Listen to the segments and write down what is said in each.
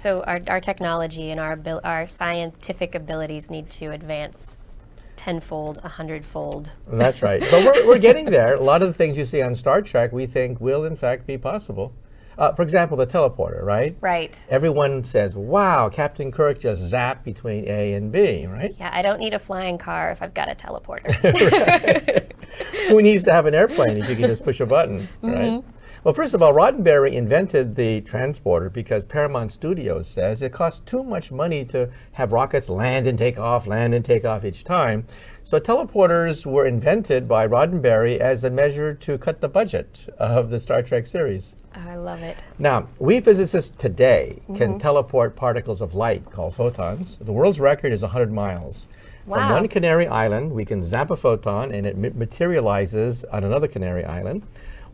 So our, our technology and our, our scientific abilities need to advance tenfold, a hundredfold. That's right. But we're, we're getting there. A lot of the things you see on Star Trek we think will in fact be possible. Uh, for example, the teleporter, right? Right. Everyone says, wow, Captain Kirk just zapped between A and B, right? Yeah, I don't need a flying car if I've got a teleporter. Who needs to have an airplane if you can just push a button, Mm-hmm. right? Well, first of all, Roddenberry invented the transporter because Paramount Studios says it costs too much money to have rockets land and take off, land and take off each time. So teleporters were invented by Roddenberry as a measure to cut the budget of the Star Trek series. Oh, I love it. Now, we physicists today can Mm-hmm. teleport particles of light called photons. The world's record is 100 miles. From one Canary Island, we can zap a photon and it materializes on another Canary Island.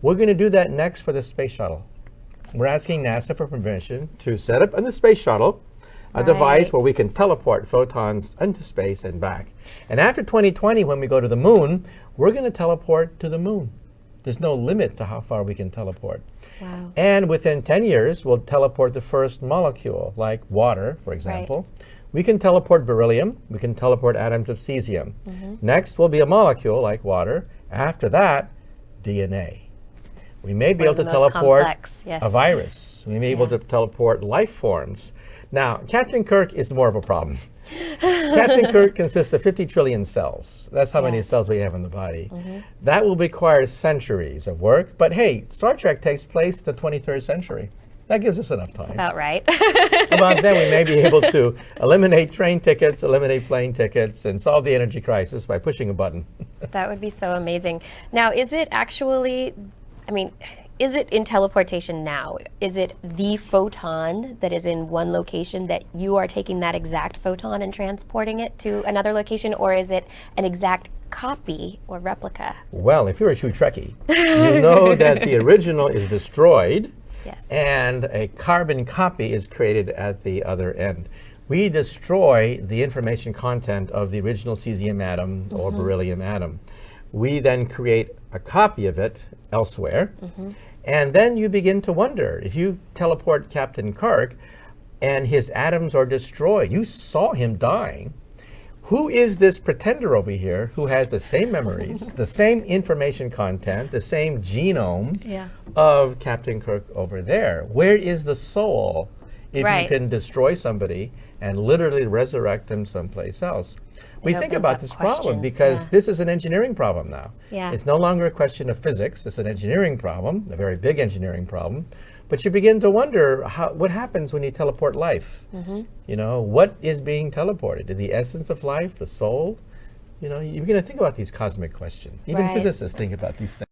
We're going to do that next for the space shuttle. We're asking NASA for permission to set up in the space shuttle a device where we can teleport photons into space and back. And after 2020, when we go to the moon, we're going to teleport to the moon. There's no limit to how far we can teleport. Wow. And within 10 years, we'll teleport the first molecule, like water, for example. Right. We can teleport beryllium. We can teleport atoms of cesium. Mm-hmm. Next will be a molecule, like water. After that, DNA. We may be able to teleport complex, yes. a virus. We may be able to teleport life forms. Now, Captain Kirk is more of a problem. Captain Kirk consists of 50 trillion cells. That's how many Yeah. Mm-hmm. cells we have in the body. That will require centuries of work. But hey, Star Trek takes place the 23rd century. That gives us enough time. About right. About then, we may be able to eliminate train tickets, eliminate plane tickets, and solve the energy crisis by pushing a button. that would be so amazing. Now, is it actually, I mean, is it in teleportation now? Is it the photon that is in one location that you are taking that exact photon and transporting it to another location, or is it an exact copy or replica? Well, if you're a true Trekkie, you know that the original is destroyed Yes. and a carbon copy is created at the other end. We destroy the information content of the original cesium atom or mm-hmm. beryllium atom. We then create a copy of it elsewhere. Mm-hmm. And then you begin to wonder if you teleport Captain Kirk and his atoms are destroyed, you saw him dying. Who is this pretender over here who has the same memories, the same information content, the same genome Yeah. of Captain Kirk over there? Where is the soul if Right. you can destroy somebody and literally resurrect them someplace else? We think about this problem because yeah. this is an engineering problem now. Yeah. It's no longer a question of physics, it's an engineering problem, a very big engineering problem. But you begin to wonder how, what happens when you teleport life? Mm-hmm. You know, what is being teleported? The essence of life, the soul? You know, you begin to think about these cosmic questions. Even Right. physicists think about these things.